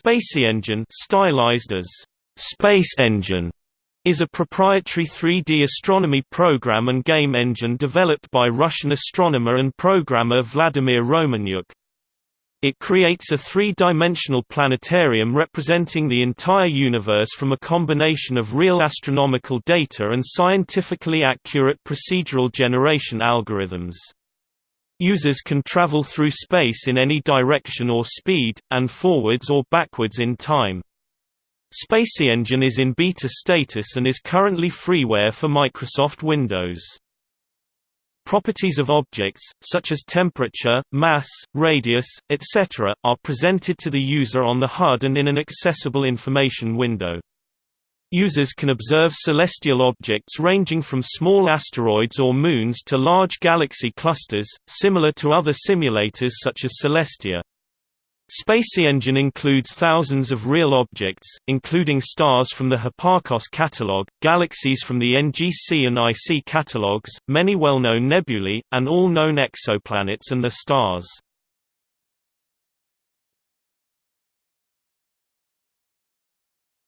SpaceEngine stylized as Space Engine is a proprietary 3D astronomy program and game engine developed by Russian astronomer and programmer Vladimir Romanyuk. It creates a three-dimensional planetarium representing the entire universe from a combination of real astronomical data and scientifically accurate procedural generation algorithms. Users can travel through space in any direction or speed, and forwards or backwards in time. SpaceEngine is in beta status and is currently freeware for Microsoft Windows. Properties of objects, such as temperature, mass, radius, etc., are presented to the user on the HUD and in an accessible information window. Users can observe celestial objects ranging from small asteroids or moons to large galaxy clusters, similar to other simulators such as Celestia. SpaceEngine includes thousands of real objects, including stars from the Hipparcos catalog, galaxies from the NGC and IC catalogs, many well-known nebulae, and all known exoplanets and their stars.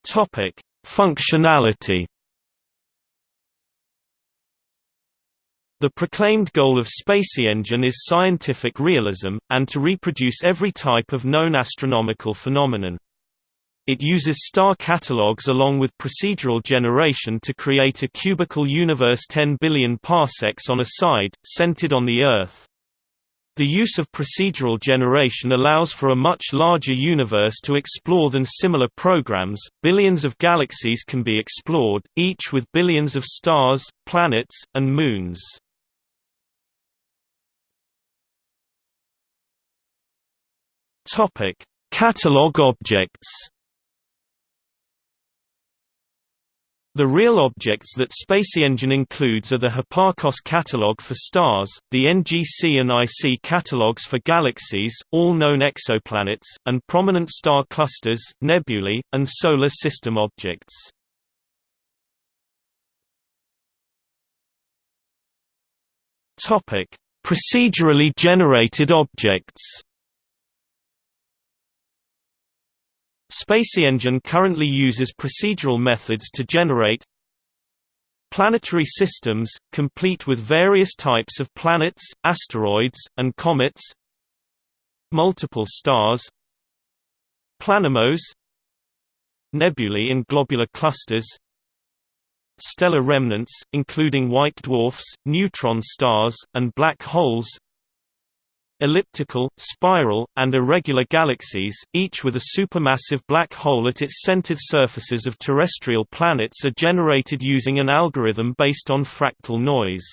Topic: Functionality The proclaimed goal of SpaceEngine is scientific realism, and to reproduce every type of known astronomical phenomenon. It uses star catalogs along with procedural generation to create a cubical universe 10 billion parsecs on a side, centered on the Earth, the use of procedural generation allows for a much larger universe to explore than similar programs. Billions of galaxies can be explored, each with billions of stars, planets, and moons. Topic: Catalog objects. The real objects that SpaceEngine includes are the Hipparcos catalog for stars, the NGC and IC catalogs for galaxies, all known exoplanets, and prominent star clusters, nebulae, and solar system objects. Procedurally generated objects. SpaceEngine currently uses procedural methods to generate planetary systems, complete with various types of planets, asteroids, and comets multiple stars planemos nebulae in globular clusters stellar remnants, including white dwarfs, neutron stars, and black holes elliptical, spiral, and irregular galaxies, each with a supermassive black hole at its centered surfaces of terrestrial planets are generated using an algorithm based on fractal noise.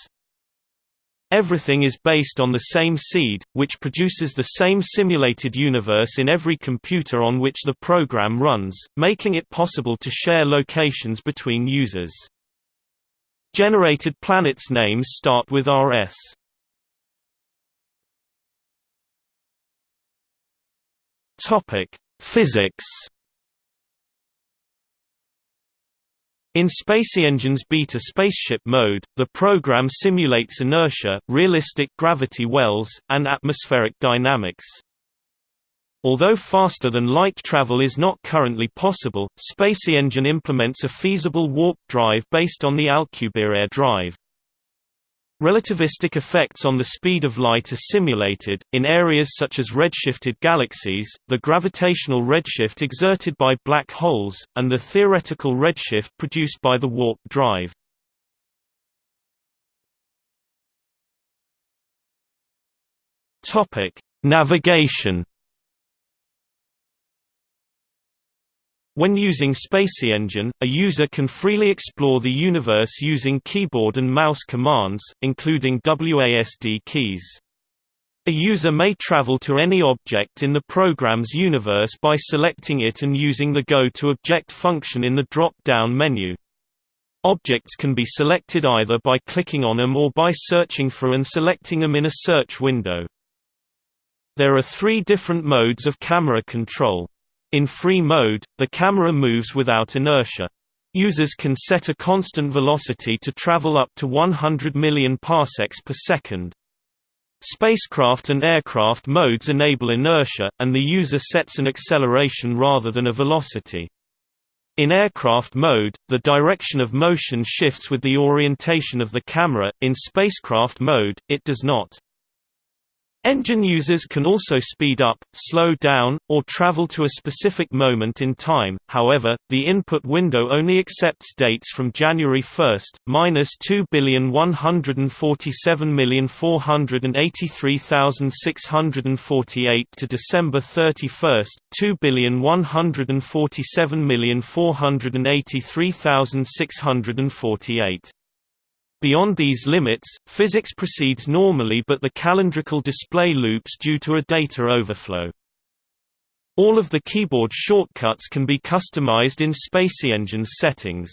Everything is based on the same seed, which produces the same simulated universe in every computer on which the program runs, making it possible to share locations between users. Generated planets' names start with RS. Topic: Physics. In SpaceEngine's beta spaceship mode, the program simulates inertia, realistic gravity wells, and atmospheric dynamics. Although faster than light travel is not currently possible, SpaceEngine implements a feasible warp drive based on the Alcubierre drive. Relativistic effects on the speed of light are simulated. In areas such as redshifted galaxies, the gravitational redshift exerted by black holes, and the theoretical redshift produced by the warp drive. Navigation When using SpaceEngine, a user can freely explore the universe using keyboard and mouse commands, including WASD keys. A user may travel to any object in the program's universe by selecting it and using the Go to Object function in the drop-down menu. Objects can be selected either by clicking on them or by searching for and selecting them in a search window. There are three different modes of camera control. In free mode, the camera moves without inertia. Users can set a constant velocity to travel up to 100 million parsecs per second. Spacecraft and aircraft modes enable inertia, and the user sets an acceleration rather than a velocity. In aircraft mode, the direction of motion shifts with the orientation of the camera, in spacecraft mode, it does not. Engine users can also speed up, slow down, or travel to a specific moment in time, however, the input window only accepts dates from January 1, minus 2,147,483,648 to December 31, 2,147,483,648. Beyond these limits, physics proceeds normally but the calendrical display loops due to a data overflow. All of the keyboard shortcuts can be customized in SpaceEngine's settings.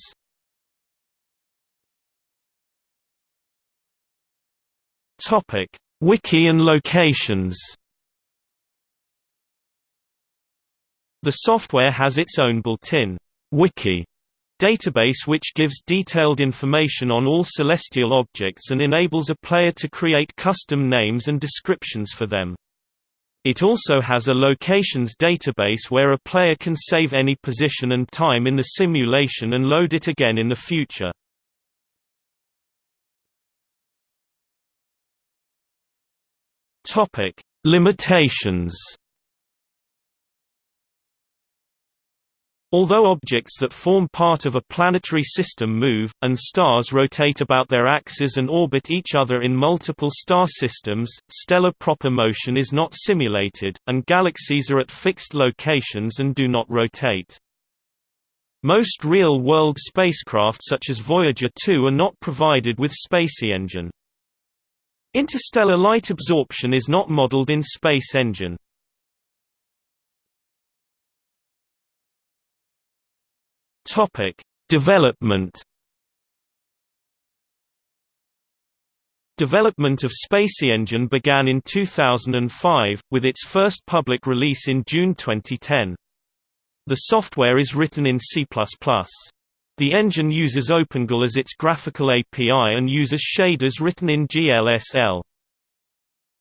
Topic: Wiki and locations The software has its own built-in wiki database which gives detailed information on all celestial objects and enables a player to create custom names and descriptions for them. It also has a locations database where a player can save any position and time in the simulation and load it again in the future. Limitations Although objects that form part of a planetary system move, and stars rotate about their axes and orbit each other in multiple star systems, stellar proper motion is not simulated, and galaxies are at fixed locations and do not rotate. Most real-world spacecraft such as Voyager 2 are not provided with SpaceEngine. Interstellar light absorption is not modeled in SpaceEngine. Topic: Development. Development of SpaceEngine began in 2005, with its first public release in June 2010. The software is written in C++. The engine uses OpenGL as its graphical API and uses shaders written in GLSL.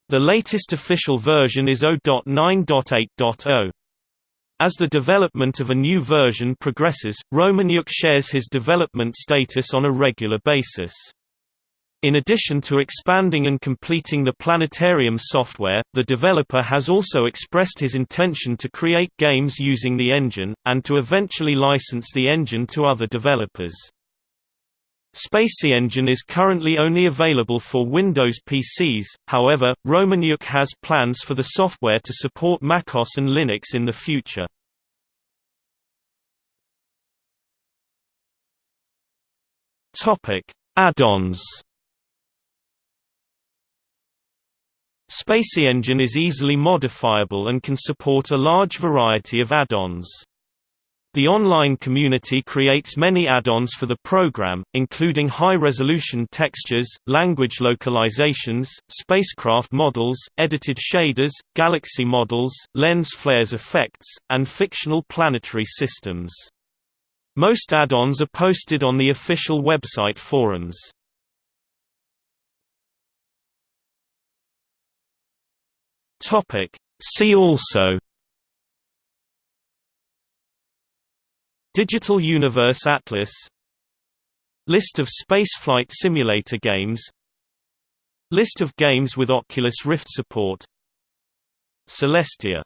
The latest official version is 0.9.8.0. As the development of a new version progresses, Romanyuk shares his development status on a regular basis. In addition to expanding and completing the Planetarium software, the developer has also expressed his intention to create games using the engine, and to eventually license the engine to other developers. SpaceEngine is currently only available for Windows PCs, however, Romanyuk has plans for the software to support MacOS and Linux in the future. Add-ons SpaceEngine is easily modifiable and can support a large variety of add-ons. The online community creates many add-ons for the program, including high-resolution textures, language localizations, spacecraft models, edited shaders, galaxy models, lens flares effects, and fictional planetary systems. Most add-ons are posted on the official website forums. See also Digital Universe Atlas. List of spaceflight simulator games. List of games with Oculus Rift support. Celestia